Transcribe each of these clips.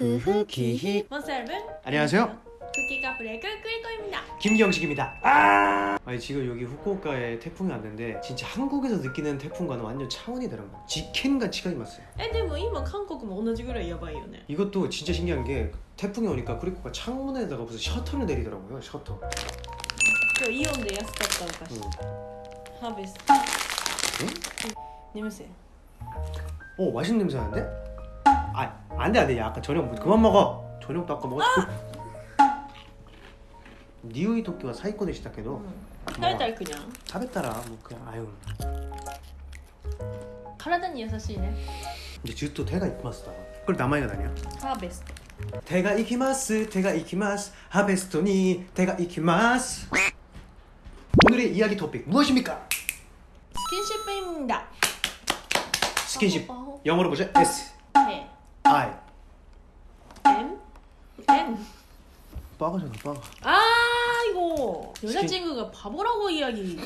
쿠후키히 먼스 여러분 안녕하세요. 쿠키 카프레 꿀꿀꿀입니다 김경식입니다. 아! 아니 지금 여기 후쿠오카에 태풍이 왔는데 진짜 한국에서 느끼는 태풍과는 완전 차원이 다른 거야. 지켄같이 가이마어요 えでも今韓国も同じぐらいやばいよね 이것도 진짜 신기한 게 태풍이 오니까 그리고 창문에다가 무슨 셔터를 내리더라고요. 셔터. 今日イオンで安かったお菓子 응. ハーベスト眠せ 오 맛있는 냄새 나는데? 아 안돼 안돼 야 아까 저녁 뭐 그만 먹어. 저녁도 아까 먹었고. 니오이 도끼와 사이코 데したけど 食べたらくにゃん 食べたらもう 그냥 아유 体に優しいね 이제 주또 대가 이키마스다. 그걸 남아이가 다냐? ハーベスト 대가 이키마스 대가 이키마스 하베스토니 대가 이키마스 오늘의 이야기 토픽 무엇입니까? スキンシップインだ 스킨십パホ 영어로 보죠 S パホへ I M N 빠가잖아 빠가 아이고 스킨- 여자친구가 바보라고 이야기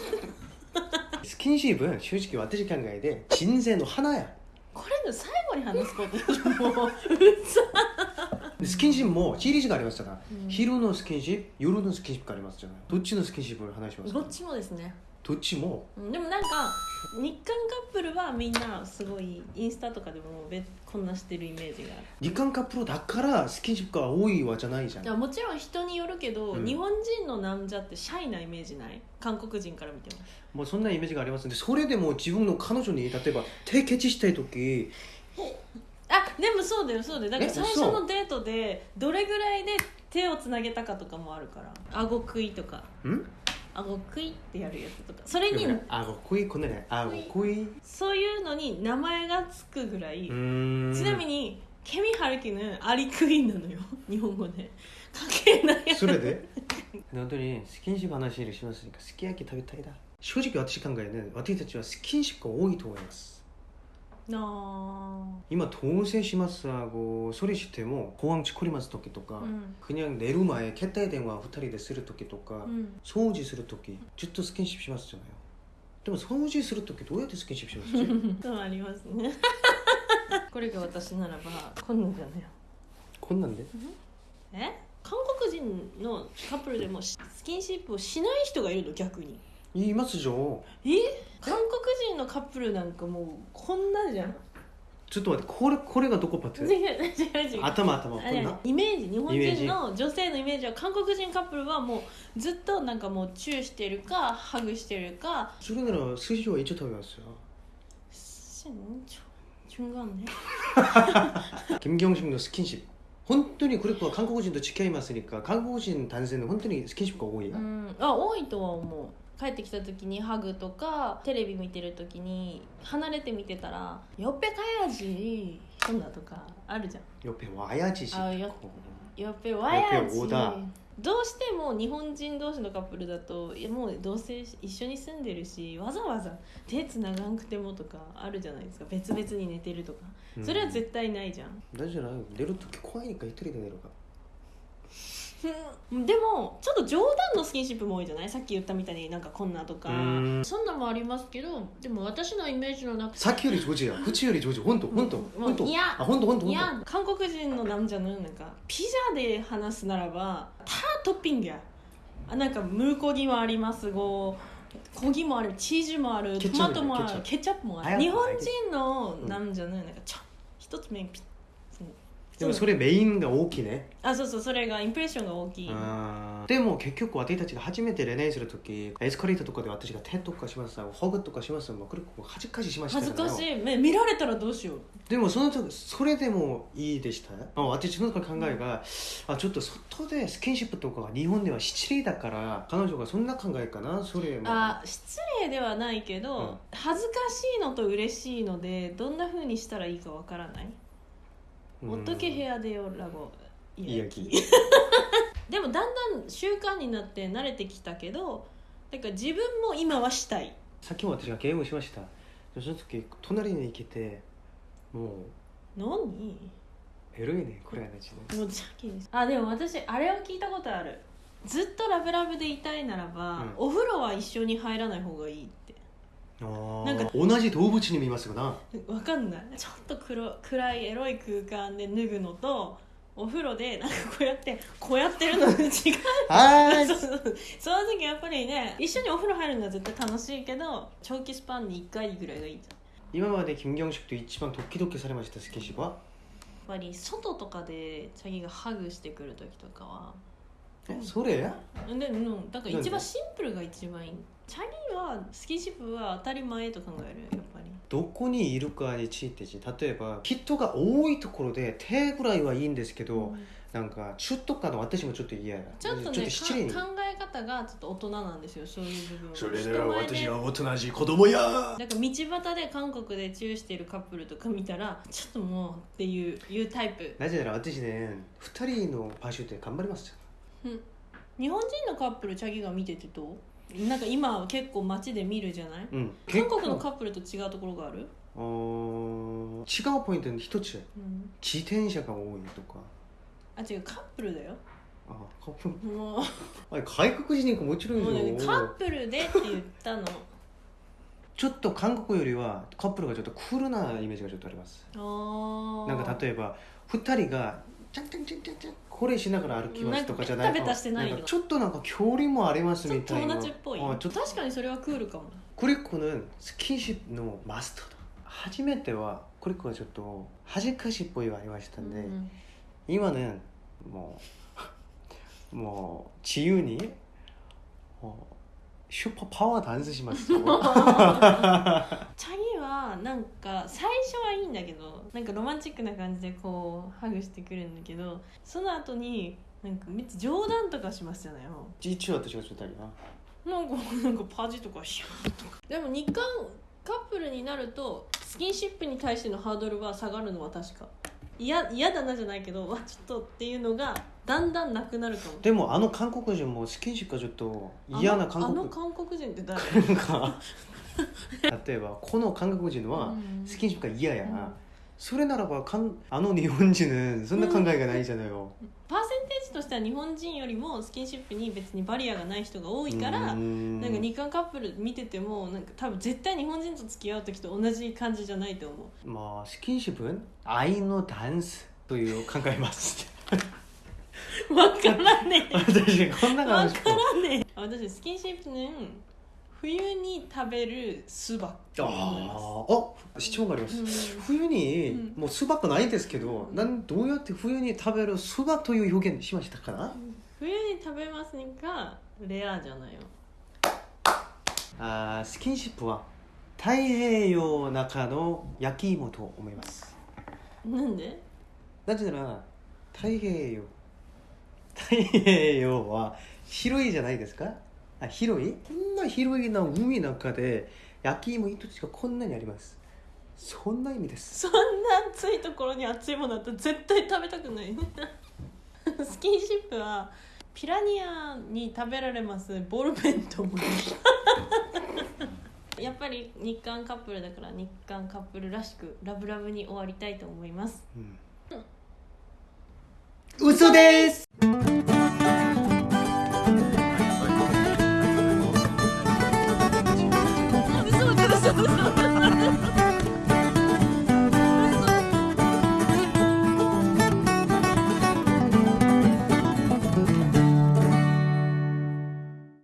스킨십은 솔직히 와트식 한가에 대 진세노 하나야 これの最後に話すこともう 근데 스킨십 뭐 시리즈가 아리마스잖아 음. 히루노 스킨십 요루노 스킨십가 아리마스잖아요 도치노 스킨십을 하나 ど 시마스 っちもですね 도치 뭐 うんでもなんか 日韓カップルはみんなすごいインスタとかでもべこんなしてるイメージがある。日韓カップルだからスキンシップが多いわじゃないじゃん。いやもちろん人によるけど、うん。日本人のなんじゃってシャイなイメージない？韓国人から見ても。もうそんなイメージがありますんでそれでも自分の彼女に例えば手ケチしたい時。あでもそうだよそうだよ。だから最初のデートでどれぐらいで手をつなげたかとかもあるから。顎食いとか。うん？あごくいってやるやつとか。それにあごくい？こねあごくい？そういうのに名前がつくぐらい。ちなみにケミハルキヌアリクイーンなのよ。日本語で。関係ない。やそれで？本当にスキンシップ話します。すき焼き食べたい。だ正直私考えね私たちはスキンシップが多いと思います。와이마스 なあ今同棲します하고 소리しても公安チコリマス時とか、うん 그냥 내루前携帯電話2人でする時とか、うん掃除する時ずっとスキンシップしますじゃないでも掃除する時どうやってスキンシップしますそうありますねこれが私ならばこんなんじゃないよこんなんでえ韓国人のカップルでもスキンシップをしない人がいるの逆に 言いますじゃんえ韓国人のカップルなんかもうこんなじゃんちょっと待ってこれこれがどこパッ違うて違う違う頭頭こあれんなイメージ日本イメージ人の女性のイメージは韓国人カップルはもうずっとなんかもうチューしてるかハグしてるかそれなら寿司は一応食べますよしちょ중간에 김경식의 스킨십 本当にこれは韓国人と付き合います니까韓国人男性の本当にスキンシップが多いや、うんあ多いとは思う 帰ってきた時にハグとかテレビ見てる時に離れて見てたら「よっぺかやじ」そんなとかあるじゃん。よっぺわやじし。よっぺわやじ。どうしても日本人同士のカップルだといやもうどうせ一緒に住んでるしわざわざ手つながんくてもとかあるじゃないですか。別々に寝てるとか。それは絶対ないじゃん、うん、だじない。寝る時怖いか一人で寝るかでもちょっと冗談のスキンシップも多いじゃない？さっき言ったみたいになんかこんなとか。うん。そんなんもありますけどでも私のイメージの中さっきより上手や。口より上手。本当本当本当。いやあ本当本当い本や韓国人の男女のなんかピザで話すならばたトッピングや。あなんかムルコギもありますご。コギもある。チーズもある。トマトもある。ケチャップ。もある。日本人の男女のなんかちょ一つ目にピッでもそれメインが大きいね。あそうそうそれがインプレッションが大きい。でも結局私たちが初めて恋愛するときエスカレーターとかで私が手とかしますホグとかしますもうこれ恥ずかししました恥ずかしい。見られたらどうしよう。でもその時それでもいいでした。あ私の考えが、あちょっと外でスキンシップとかが日本では失礼だから彼女がそんな考えかなそれも。あ失礼ではないけど、うん。恥ずかしいのと嬉しいのでどんなふうにしたらいいかわからないうん。おっとけ部屋でよラゴいいやきでもだんだん習慣になって慣れてきたけどだから自分も今はしたい。さっきも私がゲームしました。その時隣に行けてもう。何？エロいねこれ話ねもうさっきです。あでも私あれを聞いたことある。ずっとラブラブでいたいならば、うん。お風呂は一緒に入らない方がいいってなんか同じ動物に見ますよな。わかんない。ちょっと黒暗いエロい空間で脱ぐのとお風呂でなんかこうやってこうやってるの違う。そうそうその時やっぱりね一緒にお風呂入るのは絶対楽しいけど長期スパンに1回ぐらいがいいじゃん今まで金경식と一番ドキドキされましたスキンシップはやっぱり外とかでチャギがハグしてくる時とかはえそれ？でうん。だから一番シンプルが一番いい。チャギはスキンシップは当たり前と考えるやっぱり。どこにいるかについて例えば人が多いところで手ぐらいはいいんですけど、うん。なんか中とかの私もちょっと嫌やちょっとね考え方がちょっと大人なんですよそういう部分それでは私はおとなしい子供や。なんか道端で韓国でチューしてるカップルとか見たらちょっともうっていういうタイプ。なぜなら私ね2人の場所で頑張ります日本人のカップルチャギが見ててどう？なんか今は結構街で見るじゃない？うん。韓国のカップルと違うところがある、あー違うポイントの一つ。うん、自転車が多いとか。あ違うカップルだよ。あカップル。もう。あ外国人ももちろんもうねよカップルでって言ったの。ちょっと韓国よりはカップルがちょっとクールなイメージがちょっとあります。あー。なんか例えば2人がチャンチャンチャンチャンチャンこれしながら歩きますとかじゃないなんかベタベタしてないよんかちょっとなんか距離もありますちょっとみたいな友達っぽいあちょっと確かにそれはクールかも 그리고는 스킨십のマストだ初めてはこれはちょっと恥ずかしいっぽいはありましたんで、 음.今ねもうもう自由に어, 슈퍼 파워 단스しますよチャギ はなんか最初はいいんだけどなんかロマンチックな感じでこうハグしてくるんだけどその後になんかめっちゃ冗談とかしますよねも実は私がちょっとなうなんか なんかパジとかシューとか。でも日韓カップルになるとスキンシップに対してのハードルは下がるのは確か。嫌嫌だなじゃないけどわちょっとっていうのがだんだんなくなるかも。でもあの韓国人もスキンシップがちょっと嫌な韓あのあ国の韓国人って誰？なんか 例えばこの韓国人はうん。スキンシップが嫌や、うん。それならばかんあの日本人そんな考えがないじゃないよ、パーセンテージとしては日本人よりもスキンシップに別にバリアがない人が多いからうーん。なんか日韓カップル見ててもなんか多分絶対日本人と付き合う時と同じ感じじゃないと思う。まあスキンシップ愛のダンスという考えます。分からね 私こんなえ感じ。分からねえ。私スキンシップね冬に食べる酢ばっああ質問があります、うん。冬に、うん。もう酢ばっかないんですけど、うんなんどうやって冬に食べる酢ばという表現しましたか？な、冬に食べますがレアじゃないよあースキンシップは太平洋の中の焼き芋と思います。なんで？なぜな。ら太平洋。太平洋は広いじゃないですか？あ広い？こんな広いな海の中で焼き芋一つがこんなにあります。そんな意味です。そんな暑いところに熱いものだったら絶対食べたくない。スキンシップはピラニアに食べられます。ボールペンと思います。やっぱり日韓カップルだから日韓カップルらしくラブラブに終わりたいと思います。うん。嘘です